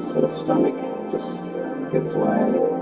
sort of stomach just gets way.